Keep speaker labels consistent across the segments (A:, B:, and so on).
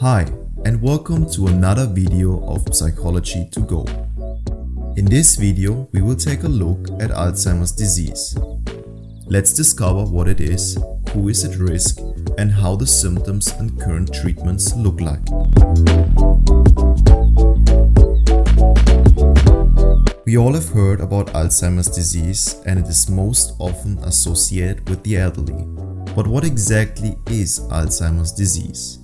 A: Hi and welcome to another video of Psychology to Go. In this video we will take a look at Alzheimer's disease. Let's discover what it is, who is at risk and how the symptoms and current treatments look like. We all have heard about Alzheimer's disease and it is most often associated with the elderly. But what exactly is Alzheimer's disease?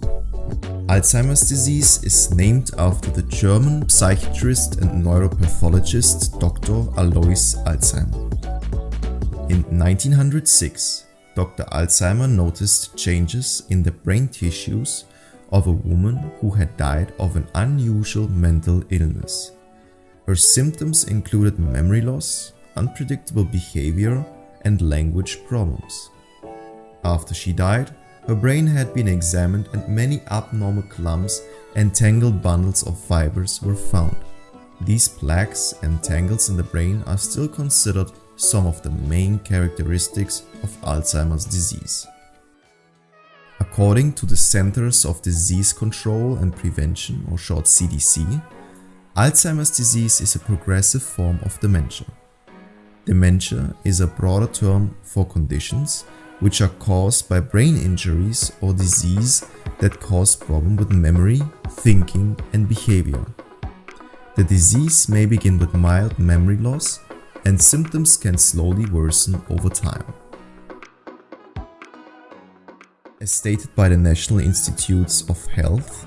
A: Alzheimer's disease is named after the German psychiatrist and neuropathologist Dr. Alois Alzheimer. In 1906, Dr. Alzheimer noticed changes in the brain tissues of a woman who had died of an unusual mental illness. Her symptoms included memory loss, unpredictable behavior and language problems. After she died, her brain had been examined and many abnormal clumps and tangled bundles of fibers were found. These plaques and tangles in the brain are still considered some of the main characteristics of Alzheimer's disease. According to the Centers of Disease Control and Prevention or short CDC, Alzheimer's disease is a progressive form of dementia. Dementia is a broader term for conditions which are caused by brain injuries or disease that cause problems with memory, thinking and behavior. The disease may begin with mild memory loss and symptoms can slowly worsen over time. As stated by the National Institutes of Health,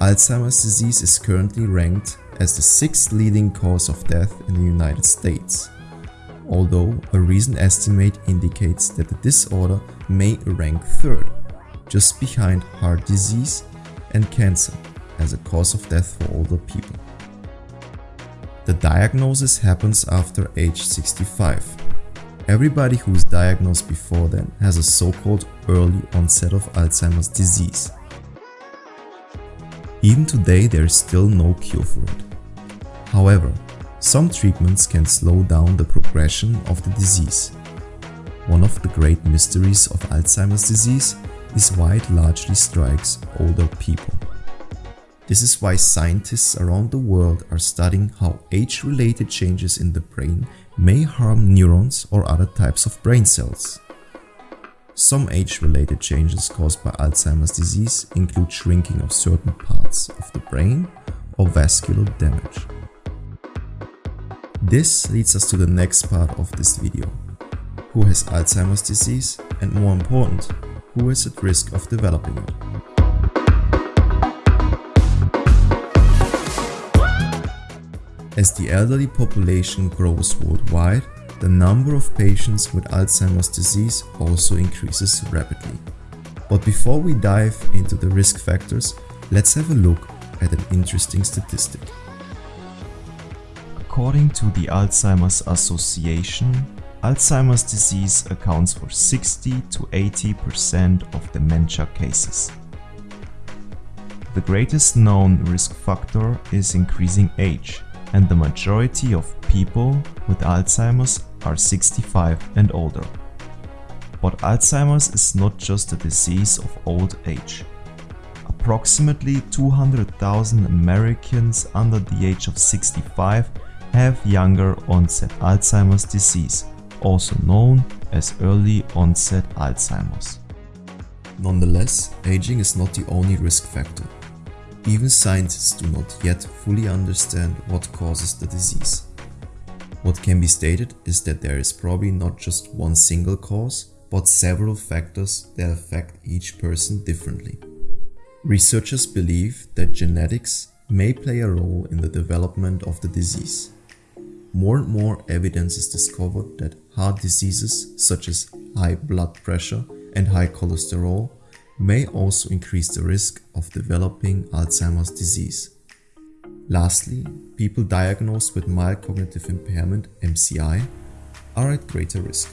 A: Alzheimer's disease is currently ranked as the sixth leading cause of death in the United States although a recent estimate indicates that the disorder may rank third, just behind heart disease and cancer as a cause of death for older people. The diagnosis happens after age 65. Everybody who is diagnosed before then has a so-called early onset of Alzheimer's disease. Even today there is still no cure for it. However, some treatments can slow down the progression of the disease. One of the great mysteries of Alzheimer's disease is why it largely strikes older people. This is why scientists around the world are studying how age-related changes in the brain may harm neurons or other types of brain cells. Some age-related changes caused by Alzheimer's disease include shrinking of certain parts of the brain or vascular damage. This leads us to the next part of this video. Who has Alzheimer's disease and more important, who is at risk of developing it? As the elderly population grows worldwide, the number of patients with Alzheimer's disease also increases rapidly. But before we dive into the risk factors, let's have a look at an interesting statistic. According to the Alzheimer's Association, Alzheimer's disease accounts for 60 to 80% of dementia cases. The greatest known risk factor is increasing age, and the majority of people with Alzheimer's are 65 and older. But Alzheimer's is not just a disease of old age. Approximately 200,000 Americans under the age of 65 have younger onset Alzheimer's disease, also known as early onset Alzheimer's. Nonetheless, aging is not the only risk factor. Even scientists do not yet fully understand what causes the disease. What can be stated is that there is probably not just one single cause, but several factors that affect each person differently. Researchers believe that genetics may play a role in the development of the disease more and more evidence is discovered that heart diseases such as high blood pressure and high cholesterol may also increase the risk of developing Alzheimer's disease. Lastly, people diagnosed with mild cognitive impairment MCI are at greater risk.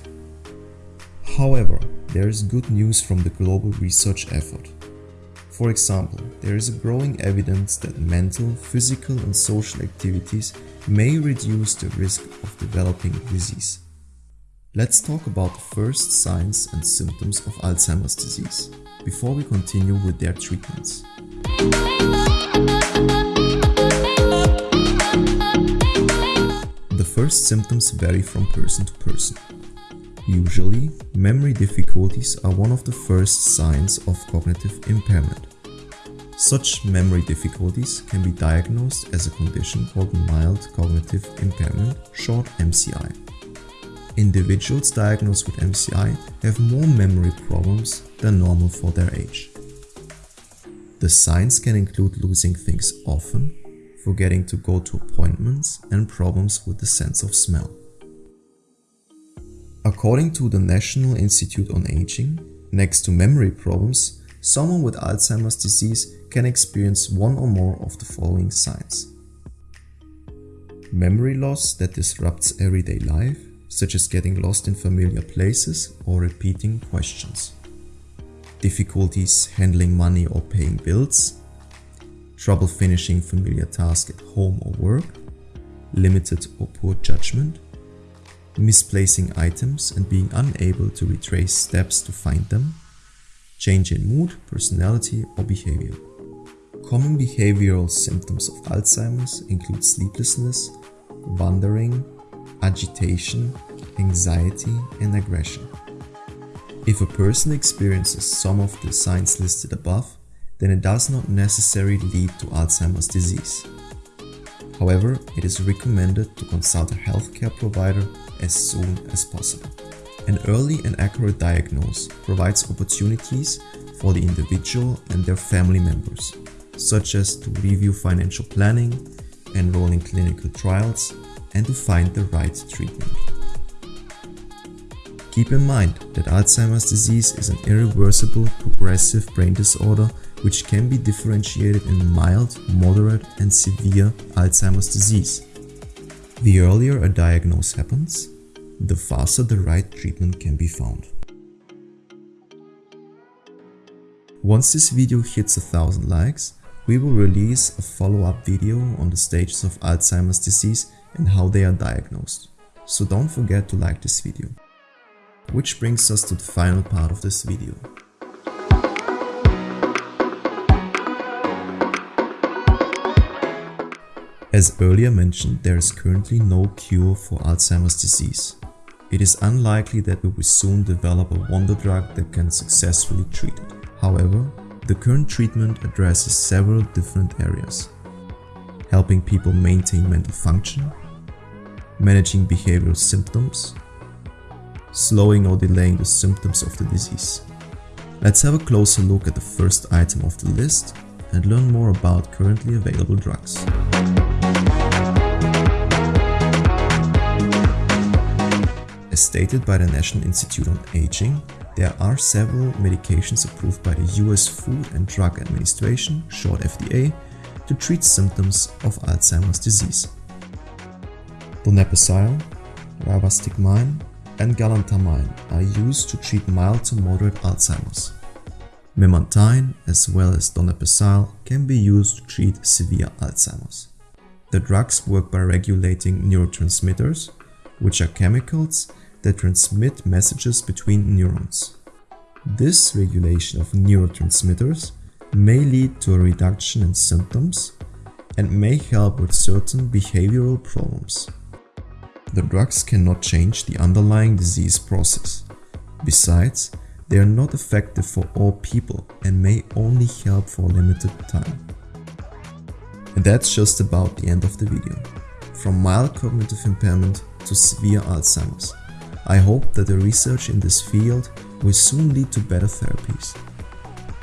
A: However, there is good news from the global research effort. For example, there is a growing evidence that mental, physical and social activities may reduce the risk of developing disease. Let's talk about the first signs and symptoms of Alzheimer's disease before we continue with their treatments. The first symptoms vary from person to person. Usually, memory difficulties are one of the first signs of cognitive impairment. Such memory difficulties can be diagnosed as a condition called mild cognitive impairment, short MCI. Individuals diagnosed with MCI have more memory problems than normal for their age. The signs can include losing things often, forgetting to go to appointments, and problems with the sense of smell. According to the National Institute on Aging, next to memory problems, someone with Alzheimer's disease can experience one or more of the following signs. Memory loss that disrupts everyday life, such as getting lost in familiar places or repeating questions. Difficulties handling money or paying bills. Trouble finishing familiar tasks at home or work. Limited or poor judgment. Misplacing items and being unable to retrace steps to find them. Change in mood, personality or behavior. Common behavioral symptoms of Alzheimer's include sleeplessness, wandering, agitation, anxiety, and aggression. If a person experiences some of the signs listed above, then it does not necessarily lead to Alzheimer's disease. However, it is recommended to consult a healthcare provider as soon as possible. An early and accurate diagnosis provides opportunities for the individual and their family members, such as to review financial planning, enroll in clinical trials, and to find the right treatment. Keep in mind that Alzheimer's disease is an irreversible progressive brain disorder which can be differentiated in mild, moderate and severe Alzheimer's disease. The earlier a diagnosis happens, the faster the right treatment can be found. Once this video hits a thousand likes, we will release a follow-up video on the stages of Alzheimer's disease and how they are diagnosed. So don't forget to like this video. Which brings us to the final part of this video. As earlier mentioned, there is currently no cure for Alzheimer's disease. It is unlikely that we will soon develop a wonder drug that can successfully treat it. However, the current treatment addresses several different areas. Helping people maintain mental function, managing behavioral symptoms, slowing or delaying the symptoms of the disease. Let's have a closer look at the first item of the list and learn more about currently available drugs. As stated by the National Institute on Aging, there are several medications approved by the US Food and Drug Administration, short FDA, to treat symptoms of Alzheimer's disease. Donepezil, rivastigmine, and galantamine are used to treat mild to moderate Alzheimer's. Memantine as well as donepezil can be used to treat severe Alzheimer's. The drugs work by regulating neurotransmitters, which are chemicals that transmit messages between neurons. This regulation of neurotransmitters may lead to a reduction in symptoms and may help with certain behavioral problems. The drugs cannot change the underlying disease process. Besides, they are not effective for all people and may only help for a limited time. And that's just about the end of the video. From mild cognitive impairment to severe Alzheimer's. I hope that the research in this field will soon lead to better therapies.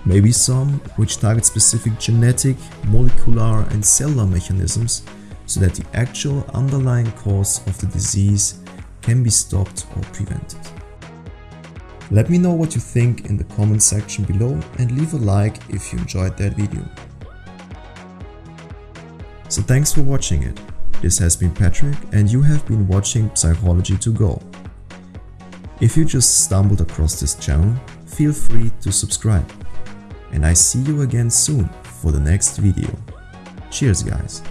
A: Maybe some which target specific genetic, molecular and cellular mechanisms so that the actual underlying cause of the disease can be stopped or prevented. Let me know what you think in the comment section below and leave a like if you enjoyed that video. So thanks for watching it. This has been Patrick and you have been watching Psychology to Go. If you just stumbled across this channel, feel free to subscribe. And I see you again soon for the next video. Cheers guys!